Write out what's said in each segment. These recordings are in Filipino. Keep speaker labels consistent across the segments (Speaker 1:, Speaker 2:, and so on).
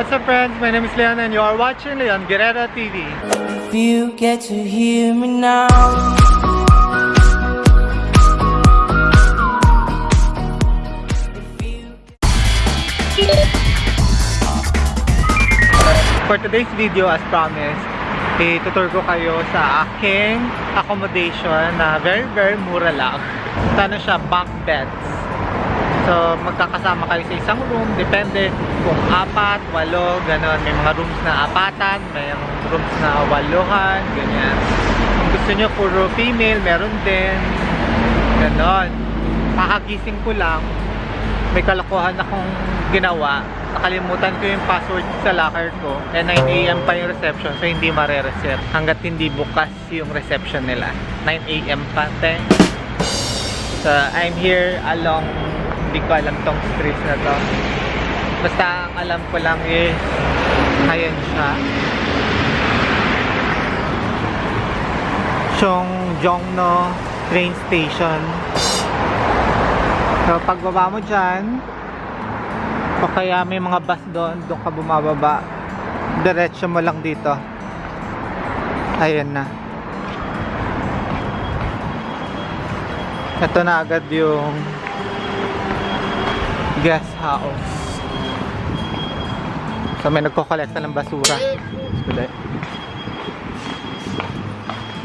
Speaker 1: What's up friends? My name is Leon and you are watching Leon Guerrero TV.
Speaker 2: If you get to hear me now.
Speaker 1: For today's video, as promised, itutur ko kayo sa aking accommodation na very very mura lang. Ano siya, bunk beds. So, magkakasama kayo sa isang room. Depende kung apat, walo, ganon. May mga rooms na apatan, may rooms na waluhan, ganyan. Kung gusto nyo puro female, meron din. Ganon. Kakagising ko lang, may kalokohan akong ginawa. Nakalimutan ko yung password sa locker ko. Eh 9am pa yung reception so hindi mare-reset hanggat hindi bukas yung reception nila. 9am pa, te. So I'm here along hindi ko alam tong streets na to. Basta ang alam ko lang is ayan siya. Chongjongno train station. So pagbaba mo dyan, o kaya may mga bus doon, doon ka bumababa. Diretso mo lang dito. Ayan na. Ito na agad yung guest house. So may nagkokolekta ng basura. Basura.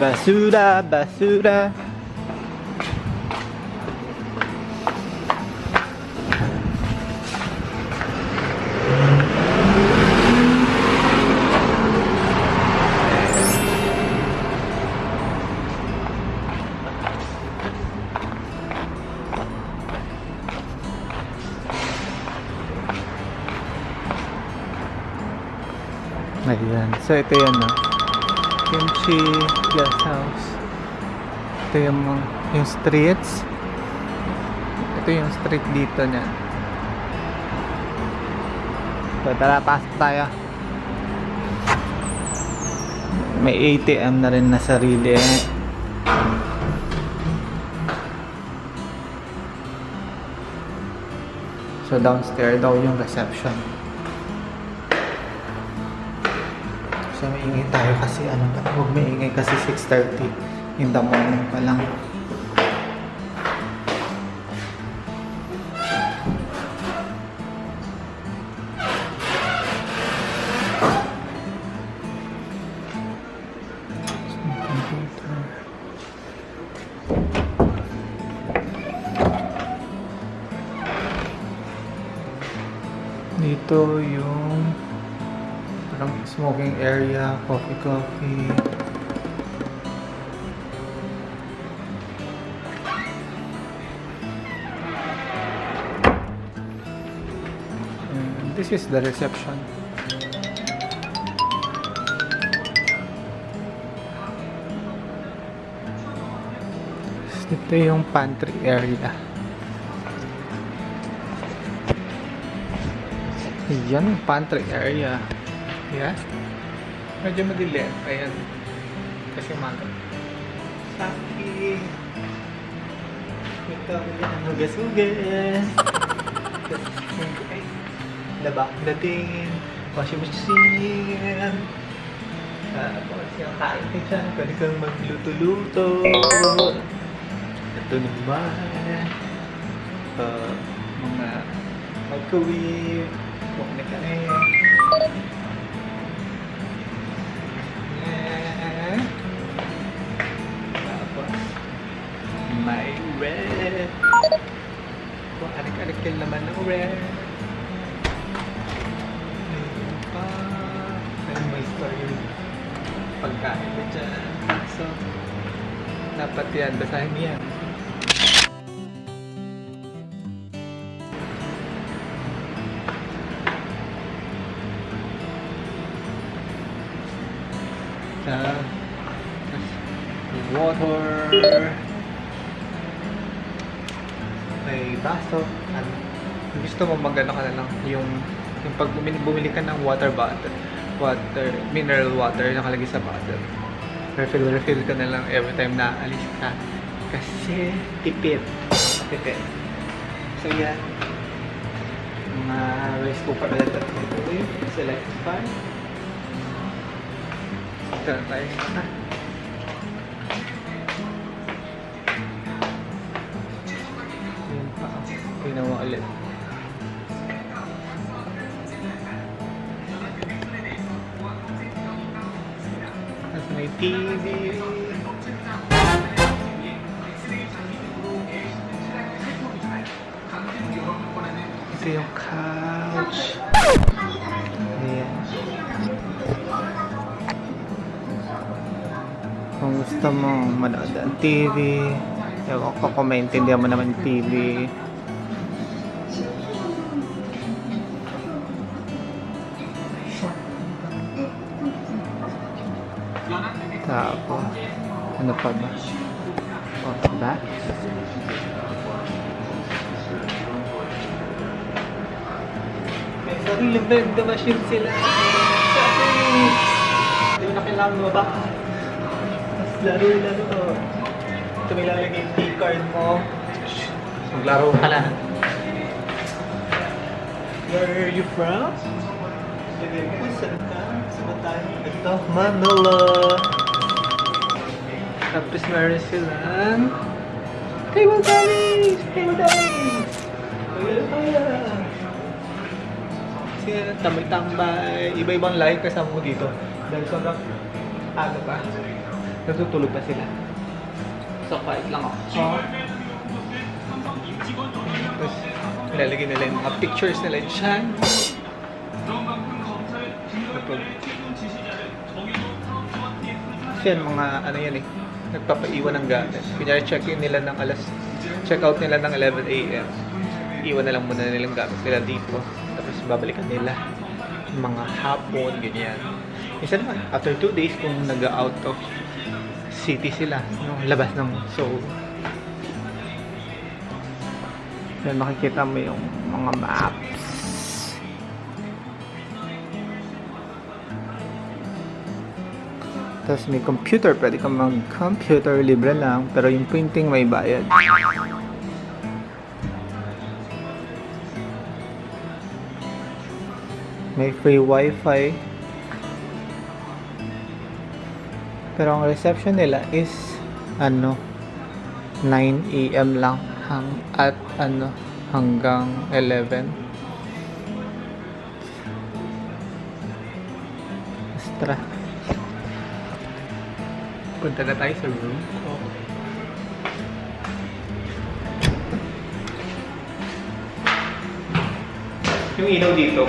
Speaker 1: Basura, basura. Ayan. So, ito yan, no? Kimchi Guest House. Ito yung, yung streets. Ito yung street dito niya. So, tara, pasok tayo. May ATM na rin na sarili. So, downstairs daw yung reception. Maingay tayo kasi ano pa, huwag maingay kasi 6.30 in the morning pa lang. Dito yung parang smoking area, coffee coffee. And this is the reception. Ito yung pantry area. Yan pantry area. Yes. Medyo madilim. Ayan. Kasi umaga. Saki. Ito ang hugas-hugas. Ay. Labak dating. Washing machine. Tapos yung kain ka dyan. Pwede kang magluto-luto. Ito naman. Uh, mga microwave. Huwag na. Yan. Dapat yan. Basahin yan. sa water may baso kung gusto mo magano ka na lang yung yung pag bumili, bumili ka ng water bottle water mineral water nakalagay sa bottle refill refill ka na lang every time na alis ka kasi tipid tipid so yan mga rice cooker ulit at ito select fan. Ito na tayo. Ah. Pa. Mo ulit. Ito yung couch. Kung gusto mo manood ng TV, ewan ko kung maintindihan mo naman TV. Tapos, ano pa ba? Oh, ba? Sariling vending machine sila. Hindi mo na kailangan mo ba? Mas laro-laro. Ito may lalagay yung key-card mo. Maglaro ka lang. Where are you from? Sabi mo, saan ka? Saan tayo? Ito, Manila. Tapos meron silang table tennis! Table tennis! Wala kaya! Kasi tambay-tambay, iba-ibang lahi kasama mo dito. Dahil sobrang ano pa, natutulog pa sila. So, quiet lang ako. Tapos, ilalagay nila yung mga pictures nila dyan. Kapag, kasi mga ano yan eh, nagpapaiwan ng gamit. Kunyari check-in nila ng alas, check-out nila ng 11 a.m. Iwan na lang muna nilang gamit nila dito. Babalikan nila mga hapon, ganyan. Isa naman, after 2 days, kung nag-out of city sila, no, labas ng Seoul. Yan, makikita mo yung mga maps. Tapos may computer, pwede kang mag-computer, libre lang. Pero yung printing may bayad. May free wifi. Pero ang reception nila is ano 9 AM lang hang at ano hanggang 11. Astra. Punta na tayo sa room ko. Yung ilaw dito,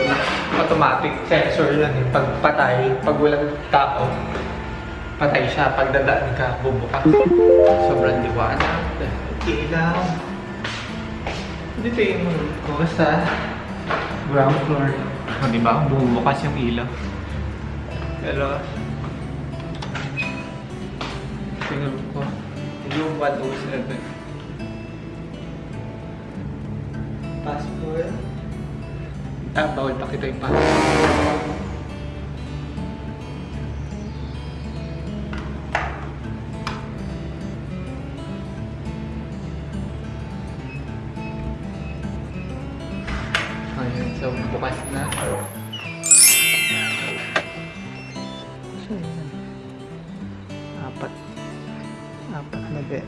Speaker 1: automatic sensor yan eh. Pag patay, pag walang tao, patay siya. Pag dadaan ka, bubukas. Sobrang liwanag. Ilaw. Dito yung ko sa ground floor. O, di ba? Bumubukas yung ilaw. Pero, tingnan ko. Room 107. Passport. Ah, bawal pakita yung passport. Ayun, so bukas na. So, yun. Apat. Apat na bed.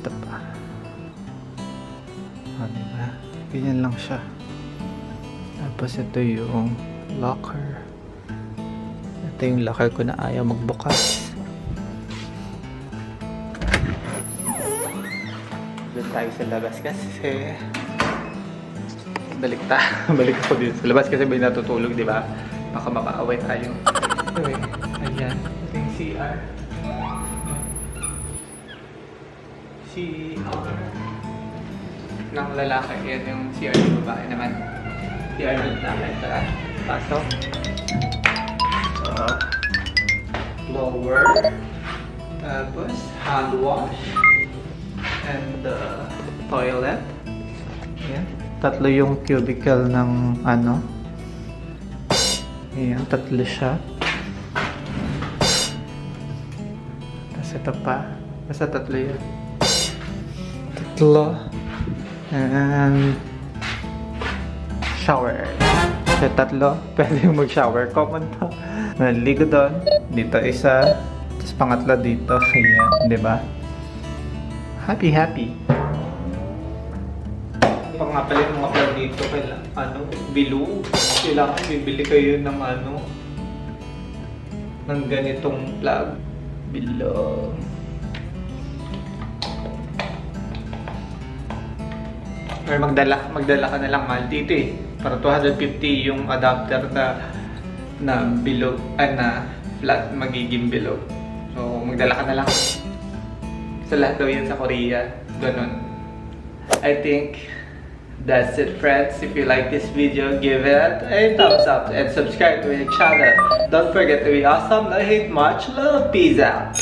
Speaker 1: Ito pa. O, diba? Ganyan lang siya. Tapos ito yung locker. Ito yung locker ko na ayaw magbukas. Doon tayo sa labas kasi balik ta. balik ako dito sa labas kasi may natutulog, di ba? Baka makaaway tayo. Anyway, ayan. Ito yung CR. CR ng lalaki. Yan yung CR ng babae naman. CR ng lalaki. Tara, pasok. Uh, lower. Tapos, hand wash. And the toilet. Yan. Tatlo yung cubicle ng ano. Ayan, tatlo siya. Tapos ito pa. Basta tatlo yun. Tatlo. And shower. So, tatlo, pwede mag-shower. Common to. Naligo doon. Dito isa. Tapos pangatlo dito. Ayan, di ba? Happy, happy. Pag nga pala yung mga plug dito, kailangan, ano, bilog. Kailangan bibili kayo ng ano, ng ganitong plug. Bilog. Or magdala, magdala ka na lang mahal dito eh. Para 250 yung adapter na na bilog, ah, na flat magiging bilog. So, magdala ka na lang. Sa lahat daw yan sa Korea. Ganun. I think that's it friends. If you like this video, give it a thumbs up and subscribe to my channel. Don't forget to be awesome. I hate much love. Peace out.